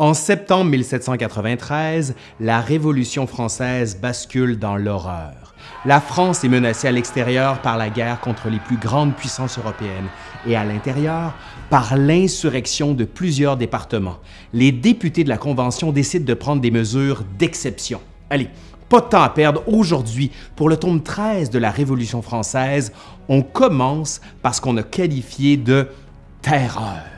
En septembre 1793, la Révolution française bascule dans l'horreur. La France est menacée à l'extérieur par la guerre contre les plus grandes puissances européennes et à l'intérieur par l'insurrection de plusieurs départements. Les députés de la Convention décident de prendre des mesures d'exception. Allez, pas de temps à perdre aujourd'hui. Pour le tome 13 de la Révolution française, on commence par ce qu'on a qualifié de terreur.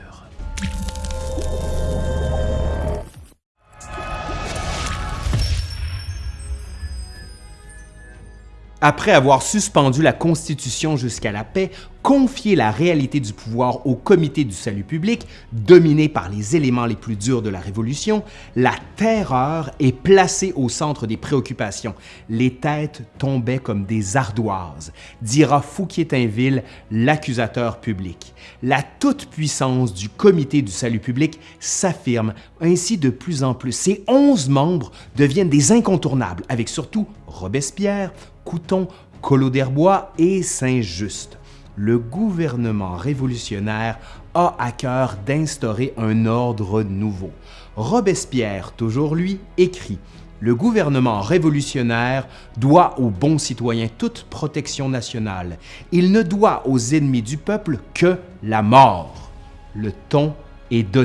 Après avoir suspendu la Constitution jusqu'à la paix, confier la réalité du pouvoir au Comité du salut public, dominé par les éléments les plus durs de la Révolution, la terreur est placée au centre des préoccupations. Les têtes tombaient comme des ardoises, dira Fouquier-Tinville, l'accusateur public. La toute-puissance du Comité du salut public s'affirme ainsi de plus en plus. Ses onze membres deviennent des incontournables, avec surtout Robespierre, Couton, Collot d'Herbois et Saint-Just. Le gouvernement révolutionnaire a à cœur d'instaurer un ordre nouveau. Robespierre, toujours lui, écrit le gouvernement révolutionnaire doit aux bons citoyens toute protection nationale. Il ne doit aux ennemis du peuple que la mort. Le ton est.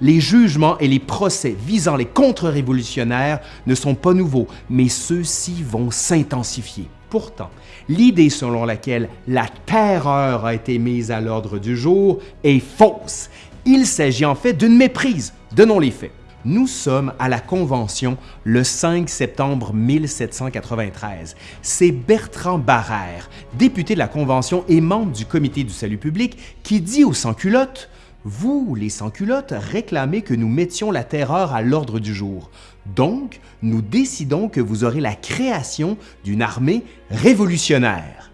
Les jugements et les procès visant les contre-révolutionnaires ne sont pas nouveaux, mais ceux-ci vont s'intensifier. Pourtant, l'idée selon laquelle la terreur a été mise à l'ordre du jour est fausse. Il s'agit en fait d'une méprise. Donnons les faits. Nous sommes à la Convention le 5 septembre 1793. C'est Bertrand Barrère, député de la Convention et membre du Comité du salut public, qui dit aux sans-culottes vous, les sans-culottes, réclamez que nous mettions la terreur à l'ordre du jour. Donc, nous décidons que vous aurez la création d'une armée révolutionnaire.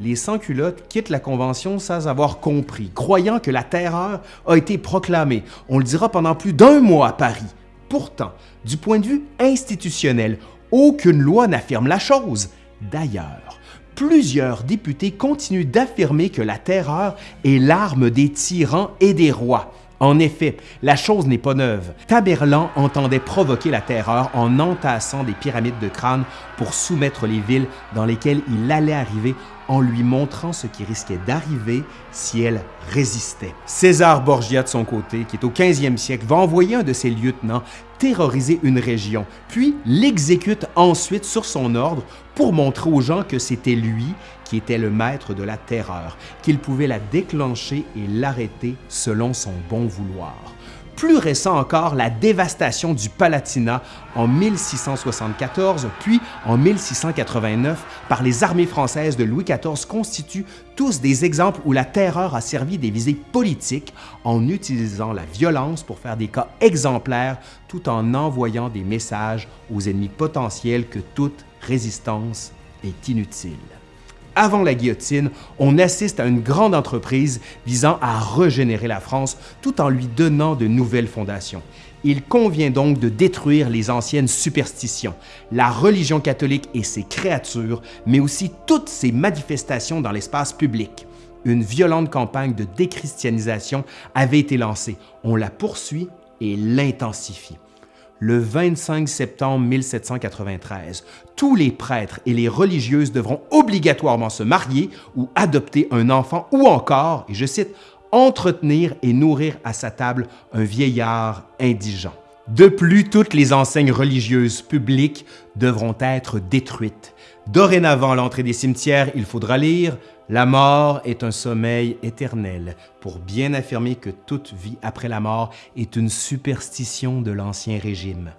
Les sans-culottes quittent la Convention sans avoir compris, croyant que la terreur a été proclamée. On le dira pendant plus d'un mois à Paris. Pourtant, du point de vue institutionnel, aucune loi n'affirme la chose. D'ailleurs, plusieurs députés continuent d'affirmer que la terreur est l'arme des tyrans et des rois. En effet, la chose n'est pas neuve. Tamerlan entendait provoquer la terreur en entassant des pyramides de crâne pour soumettre les villes dans lesquelles il allait arriver en lui montrant ce qui risquait d'arriver si elle résistait. César Borgia, de son côté, qui est au 15e siècle, va envoyer un de ses lieutenants terroriser une région, puis l'exécute ensuite sur son ordre pour montrer aux gens que c'était lui qui était le maître de la terreur, qu'il pouvait la déclencher et l'arrêter selon son bon vouloir plus récent encore la dévastation du Palatinat en 1674 puis en 1689 par les armées françaises de Louis XIV constituent tous des exemples où la terreur a servi des visées politiques en utilisant la violence pour faire des cas exemplaires tout en envoyant des messages aux ennemis potentiels que toute résistance est inutile avant la guillotine, on assiste à une grande entreprise visant à régénérer la France tout en lui donnant de nouvelles fondations. Il convient donc de détruire les anciennes superstitions, la religion catholique et ses créatures, mais aussi toutes ses manifestations dans l'espace public. Une violente campagne de déchristianisation avait été lancée. On la poursuit et l'intensifie le 25 septembre 1793. Tous les prêtres et les religieuses devront obligatoirement se marier ou adopter un enfant ou encore, et je cite, entretenir et nourrir à sa table un vieillard indigent. De plus, toutes les enseignes religieuses publiques devront être détruites. Dorénavant, l'entrée des cimetières, il faudra lire la mort est un sommeil éternel, pour bien affirmer que toute vie après la mort est une superstition de l'Ancien Régime.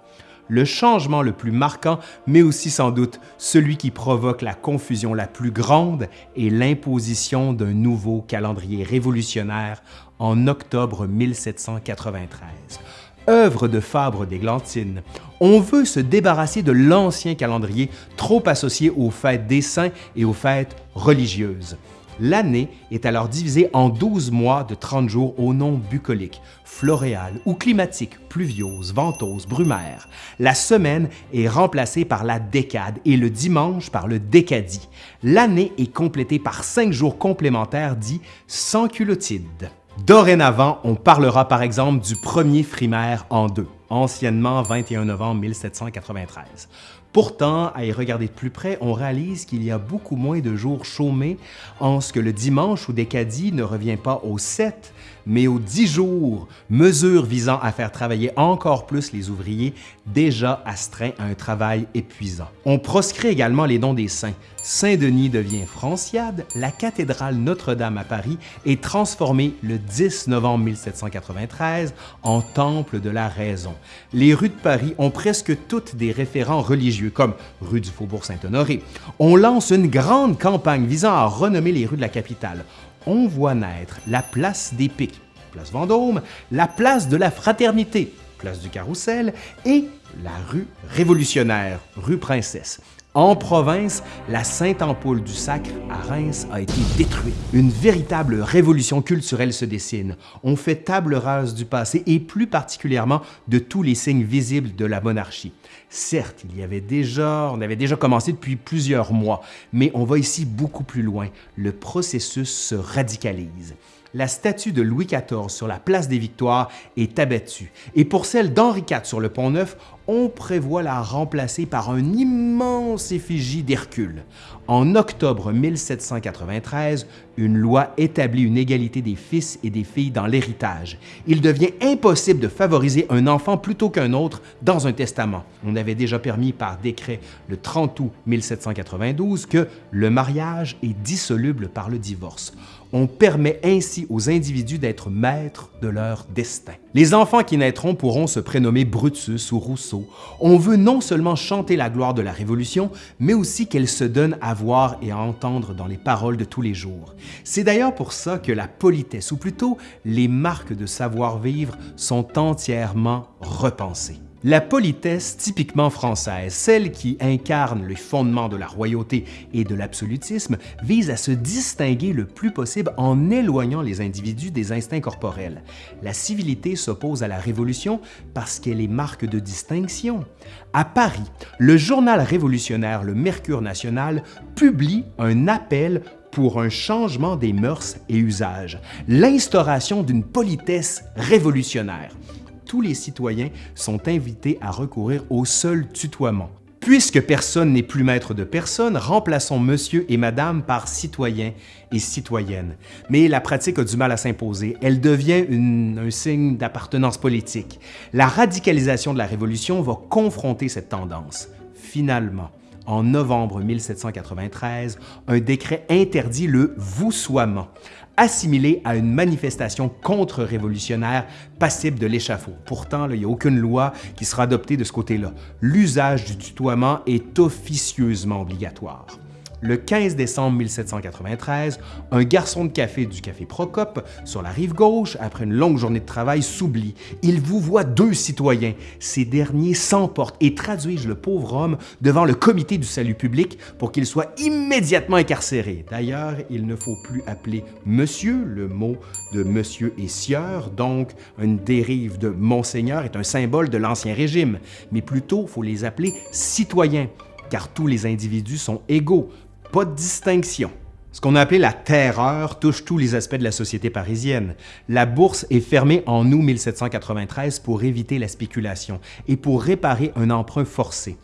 Le changement le plus marquant, mais aussi sans doute celui qui provoque la confusion la plus grande, est l'imposition d'un nouveau calendrier révolutionnaire en octobre 1793 œuvre de Fabre d'Églantine. On veut se débarrasser de l'ancien calendrier trop associé aux fêtes des saints et aux fêtes religieuses. L'année est alors divisée en 12 mois de 30 jours au nom bucolique, floréal ou climatique, pluviose, ventose, brumaire. La semaine est remplacée par la décade et le dimanche par le décadie. L'année est complétée par 5 jours complémentaires dits sans culotides. Dorénavant, on parlera par exemple du premier frimaire en deux. Anciennement 21 novembre 1793. Pourtant, à y regarder de plus près, on réalise qu'il y a beaucoup moins de jours chômés en ce que le dimanche ou décadie ne revient pas aux 7, mais aux 10 jours, mesure visant à faire travailler encore plus les ouvriers déjà astreints à un travail épuisant. On proscrit également les dons des saints. Saint-Denis devient Franciade, la cathédrale Notre-Dame à Paris est transformée le 10 novembre 1793 en temple de la raison. Les rues de Paris ont presque toutes des référents religieux, comme rue du Faubourg Saint-Honoré. On lance une grande campagne visant à renommer les rues de la capitale. On voit naître la place des Pics, place Vendôme, la place de la Fraternité, place du Carrousel, et la rue révolutionnaire, rue Princesse. En province, la Sainte-Ampoule du Sacre à Reims a été détruite. Une véritable révolution culturelle se dessine. On fait table rase du passé et plus particulièrement de tous les signes visibles de la monarchie. Certes, il y avait déjà, on avait déjà commencé depuis plusieurs mois, mais on va ici beaucoup plus loin. Le processus se radicalise la statue de Louis XIV sur la place des Victoires est abattue et pour celle d'Henri IV sur le Pont-Neuf, on prévoit la remplacer par un immense effigie d'Hercule. En octobre 1793, une loi établit une égalité des fils et des filles dans l'héritage. Il devient impossible de favoriser un enfant plutôt qu'un autre dans un testament. On avait déjà permis par décret le 30 août 1792 que le mariage est dissoluble par le divorce. On permet ainsi aux individus d'être maîtres de leur destin. Les enfants qui naîtront pourront se prénommer Brutus ou Rousseau. On veut non seulement chanter la gloire de la Révolution, mais aussi qu'elle se donne à voir et à entendre dans les paroles de tous les jours. C'est d'ailleurs pour ça que la politesse, ou plutôt les marques de savoir-vivre, sont entièrement repensées. La politesse typiquement française, celle qui incarne les fondements de la royauté et de l'absolutisme, vise à se distinguer le plus possible en éloignant les individus des instincts corporels. La civilité s'oppose à la Révolution parce qu'elle est marque de distinction. À Paris, le journal révolutionnaire Le Mercure national publie un appel pour un changement des mœurs et usages, l'instauration d'une politesse révolutionnaire tous les citoyens sont invités à recourir au seul tutoiement. Puisque personne n'est plus maître de personne, remplaçons monsieur et madame par citoyen et citoyenne. Mais la pratique a du mal à s'imposer. Elle devient un signe d'appartenance politique. La radicalisation de la Révolution va confronter cette tendance. Finalement, en novembre 1793, un décret interdit le voussoiement, assimilé à une manifestation contre-révolutionnaire passible de l'échafaud. Pourtant, il n'y a aucune loi qui sera adoptée de ce côté-là. L'usage du tutoiement est officieusement obligatoire. Le 15 décembre 1793, un garçon de café du café Procope, sur la rive gauche, après une longue journée de travail, s'oublie. Il vous voit deux citoyens. Ces derniers s'emportent et traduisent le pauvre homme devant le comité du salut public pour qu'il soit immédiatement incarcéré. D'ailleurs, il ne faut plus appeler monsieur, le mot de monsieur et sieur, donc une dérive de monseigneur est un symbole de l'Ancien Régime, mais plutôt, faut les appeler citoyens car tous les individus sont égaux, pas de distinction. Ce qu'on a appelé la terreur touche tous les aspects de la société parisienne. La bourse est fermée en août 1793 pour éviter la spéculation et pour réparer un emprunt forcé.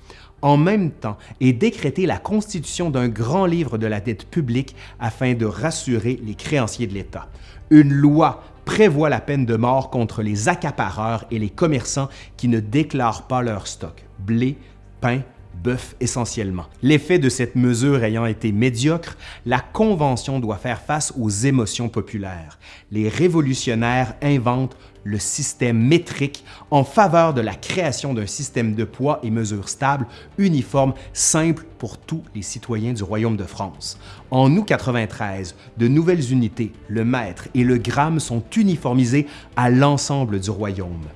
En même temps est décrétée la constitution d'un grand livre de la dette publique afin de rassurer les créanciers de l'État. Une loi prévoit la peine de mort contre les accapareurs et les commerçants qui ne déclarent pas leur stock, blé, pain, bœuf essentiellement. L'effet de cette mesure ayant été médiocre, la Convention doit faire face aux émotions populaires. Les révolutionnaires inventent le système métrique en faveur de la création d'un système de poids et mesures stables, uniforme, simple pour tous les citoyens du Royaume de France. En août 93, de nouvelles unités, le mètre et le gramme sont uniformisés à l'ensemble du Royaume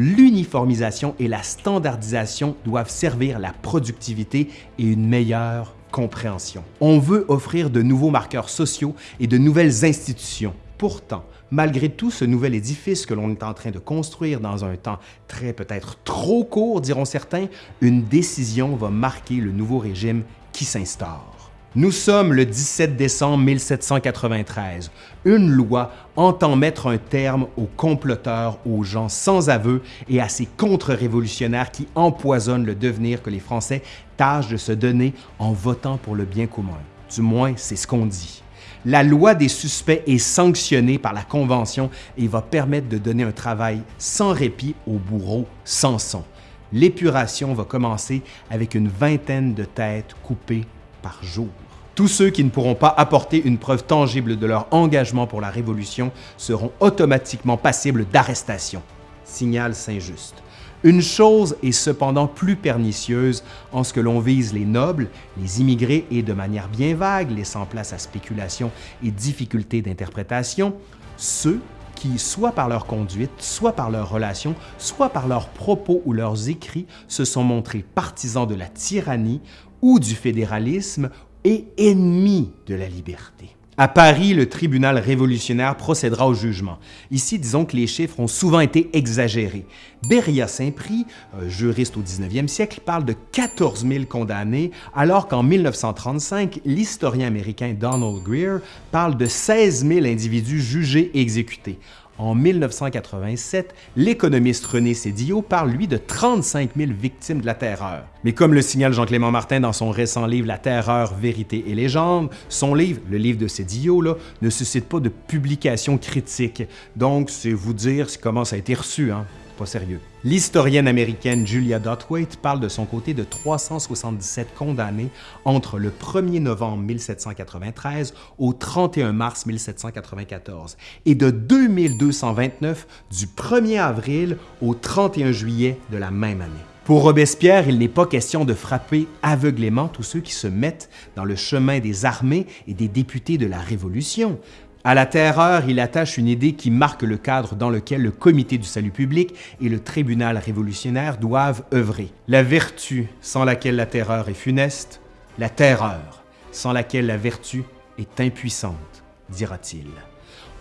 l'uniformisation et la standardisation doivent servir la productivité et une meilleure compréhension. On veut offrir de nouveaux marqueurs sociaux et de nouvelles institutions. Pourtant, malgré tout ce nouvel édifice que l'on est en train de construire dans un temps très peut-être trop court, diront certains, une décision va marquer le nouveau régime qui s'instaure. Nous sommes le 17 décembre 1793. Une loi entend mettre un terme aux comploteurs, aux gens sans aveu et à ces contre-révolutionnaires qui empoisonnent le devenir que les Français tâchent de se donner en votant pour le bien commun. Du moins, c'est ce qu'on dit. La loi des suspects est sanctionnée par la Convention et va permettre de donner un travail sans répit au bourreau Samson. L'épuration va commencer avec une vingtaine de têtes coupées par jour. Tous ceux qui ne pourront pas apporter une preuve tangible de leur engagement pour la Révolution seront automatiquement passibles d'arrestation. Signal Saint-Just. Une chose est cependant plus pernicieuse en ce que l'on vise les nobles, les immigrés et de manière bien vague, laissant place à spéculation et difficultés d'interprétation, ceux qui, soit par leur conduite, soit par leurs relations, soit par leurs propos ou leurs écrits, se sont montrés partisans de la tyrannie ou du fédéralisme et ennemis de la liberté. À Paris, le tribunal révolutionnaire procédera au jugement. Ici, disons que les chiffres ont souvent été exagérés. Beria-Saint-Prix, juriste au 19e siècle, parle de 14 000 condamnés, alors qu'en 1935, l'historien américain Donald Greer parle de 16 000 individus jugés et exécutés. En 1987, l'économiste René Cédillo parle, lui, de 35 000 victimes de la terreur. Mais comme le signale Jean-Clément Martin dans son récent livre La terreur, vérité et légende, son livre, le livre de Cédillo, là, ne suscite pas de publication critique. Donc, c'est vous dire comment ça a été reçu. Hein? Sérieux. L'historienne américaine Julia Dotwaite parle de son côté de 377 condamnés entre le 1er novembre 1793 au 31 mars 1794 et de 2229 du 1er avril au 31 juillet de la même année. Pour Robespierre, il n'est pas question de frapper aveuglément tous ceux qui se mettent dans le chemin des armées et des députés de la Révolution. À la terreur, il attache une idée qui marque le cadre dans lequel le Comité du salut public et le tribunal révolutionnaire doivent œuvrer. La vertu sans laquelle la terreur est funeste, la terreur sans laquelle la vertu est impuissante, dira-t-il.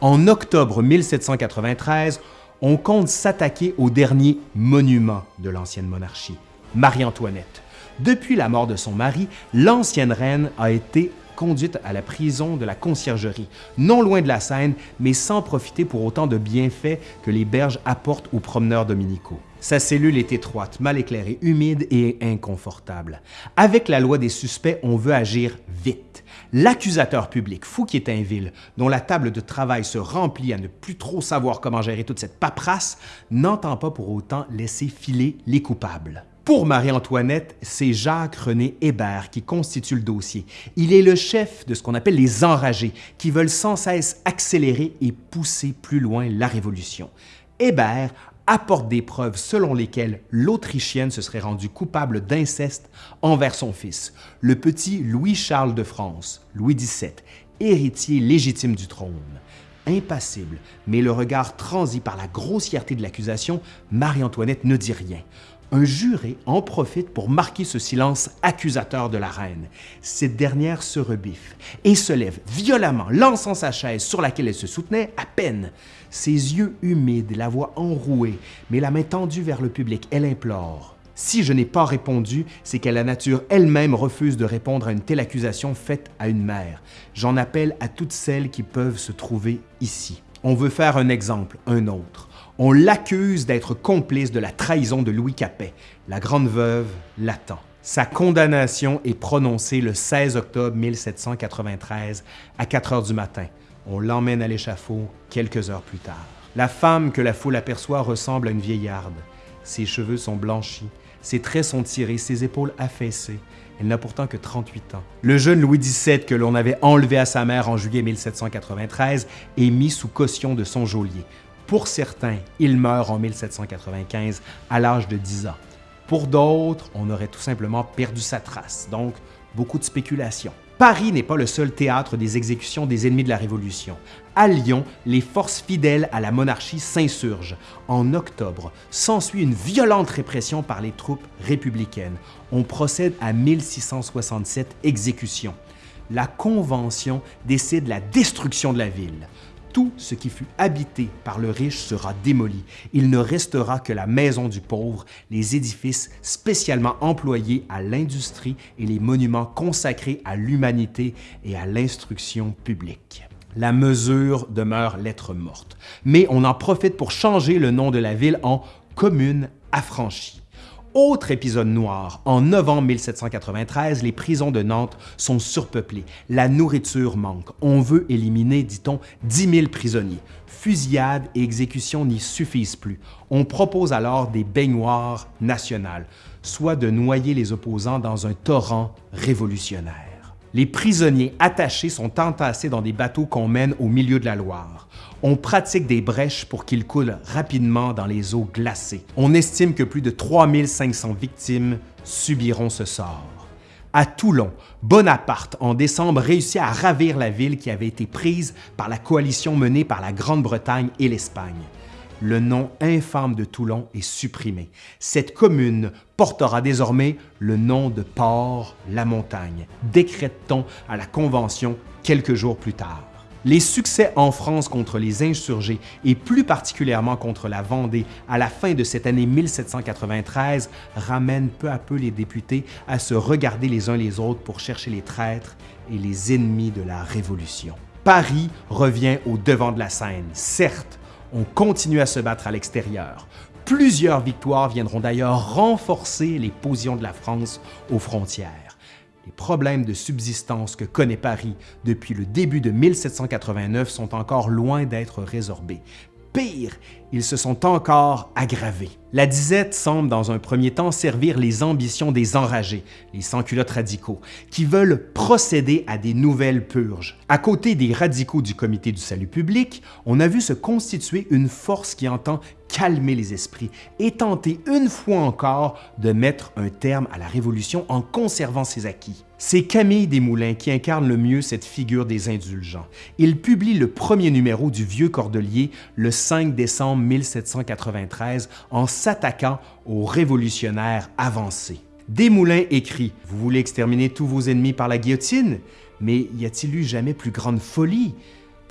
En octobre 1793, on compte s'attaquer au dernier monument de l'ancienne monarchie, Marie-Antoinette. Depuis la mort de son mari, l'ancienne reine a été conduite à la prison de la conciergerie, non loin de la Seine, mais sans profiter pour autant de bienfaits que les berges apportent aux promeneurs dominicaux. Sa cellule est étroite, mal éclairée, humide et inconfortable. Avec la loi des suspects, on veut agir vite. L'accusateur public, Fouquier-Tinville, dont la table de travail se remplit à ne plus trop savoir comment gérer toute cette paperasse, n'entend pas pour autant laisser filer les coupables. Pour Marie-Antoinette, c'est Jacques-René Hébert qui constitue le dossier. Il est le chef de ce qu'on appelle les enragés, qui veulent sans cesse accélérer et pousser plus loin la Révolution. Hébert apporte des preuves selon lesquelles l'Autrichienne se serait rendue coupable d'inceste envers son fils, le petit Louis-Charles de France, Louis XVII, héritier légitime du trône. Impassible, mais le regard transi par la grossièreté de l'accusation, Marie-Antoinette ne dit rien. Un juré en profite pour marquer ce silence accusateur de la reine. Cette dernière se rebiffe et se lève violemment, lançant sa chaise sur laquelle elle se soutenait à peine. Ses yeux humides, la voix enrouée, mais la main tendue vers le public, elle implore. Si je n'ai pas répondu, c'est que la nature elle-même refuse de répondre à une telle accusation faite à une mère. J'en appelle à toutes celles qui peuvent se trouver ici. On veut faire un exemple, un autre. On l'accuse d'être complice de la trahison de Louis Capet. La grande veuve l'attend. Sa condamnation est prononcée le 16 octobre 1793 à 4 heures du matin. On l'emmène à l'échafaud quelques heures plus tard. La femme que la foule aperçoit ressemble à une vieillarde. Ses cheveux sont blanchis, ses traits sont tirés, ses épaules affaissées. Elle n'a pourtant que 38 ans. Le jeune Louis XVII que l'on avait enlevé à sa mère en juillet 1793 est mis sous caution de son geôlier. Pour certains, il meurt en 1795 à l'âge de 10 ans. Pour d'autres, on aurait tout simplement perdu sa trace, donc beaucoup de spéculation. Paris n'est pas le seul théâtre des exécutions des ennemis de la Révolution. À Lyon, les forces fidèles à la monarchie s'insurgent. En octobre, s'ensuit une violente répression par les troupes républicaines. On procède à 1667 exécutions. La Convention décide la destruction de la ville Tout ce qui fut habité par le riche sera démoli. Il ne restera que la maison du pauvre, les édifices spécialement employés à l'industrie et les monuments consacrés à l'humanité et à l'instruction publique. La mesure demeure lettre morte, mais on en profite pour changer le nom de la ville en Commune affranchie. Autre épisode noir, en novembre 1793, les prisons de Nantes sont surpeuplées. La nourriture manque. On veut éliminer, dit-on, 10 000 prisonniers. Fusillades et exécutions n'y suffisent plus. On propose alors des baignoires nationales, soit de noyer les opposants dans un torrent révolutionnaire. Les prisonniers attachés sont entassés dans des bateaux qu'on mène au milieu de la Loire. On pratique des brèches pour qu'ils coulent rapidement dans les eaux glacées. On estime que plus de 3500 victimes subiront ce sort. À Toulon, Bonaparte, en décembre, réussit à ravir la ville qui avait été prise par la coalition menée par la Grande-Bretagne et l'Espagne. Le nom infâme de Toulon est supprimé. Cette commune portera désormais le nom de Port-la-Montagne, décrète-t-on à la Convention quelques jours plus tard. Les succès en France contre les insurgés et plus particulièrement contre la Vendée à la fin de cette année 1793 ramènent peu à peu les députés à se regarder les uns les autres pour chercher les traîtres et les ennemis de la Révolution. Paris revient au devant de la scène. Certes, on continue à se battre à l'extérieur. Plusieurs victoires viendront d'ailleurs renforcer les positions de la France aux frontières. Les problèmes de subsistance que connaît Paris depuis le début de 1789 sont encore loin d'être résorbés. Pire, ils se sont encore aggravés. La disette semble dans un premier temps servir les ambitions des enragés, les sans-culottes radicaux, qui veulent procéder à des nouvelles purges. À côté des radicaux du Comité du salut public, on a vu se constituer une force qui entend calmer les esprits et tenter une fois encore de mettre un terme à la Révolution en conservant ses acquis. C'est Camille Desmoulins qui incarne le mieux cette figure des indulgents. Il publie le premier numéro du Vieux Cordelier le 5 décembre 1793 en s'attaquant aux révolutionnaires avancés. Desmoulins écrit « Vous voulez exterminer tous vos ennemis par la guillotine? Mais y a-t-il eu jamais plus grande folie?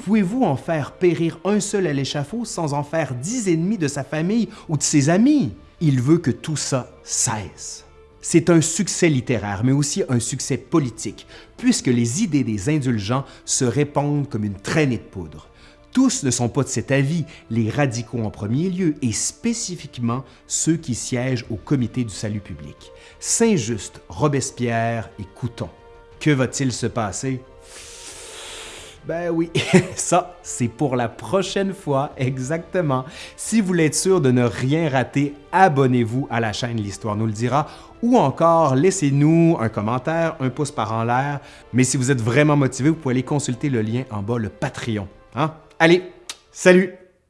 Pouvez-vous en faire périr un seul à l'échafaud sans en faire dix ennemis de sa famille ou de ses amis? Il veut que tout ça cesse. C'est un succès littéraire, mais aussi un succès politique, puisque les idées des indulgents se répandent comme une traînée de poudre. Tous ne sont pas de cet avis, les radicaux en premier lieu, et spécifiquement ceux qui siègent au Comité du salut public. Saint-Just, Robespierre et Couton. Que va-t-il se passer? Ben oui, ça, c'est pour la prochaine fois, exactement. Si vous voulez être sûr de ne rien rater, abonnez-vous à la chaîne L'Histoire nous le dira ou encore laissez-nous un commentaire, un pouce par en l'air. Mais si vous êtes vraiment motivé, vous pouvez aller consulter le lien en bas, le Patreon. Hein? Allez, salut!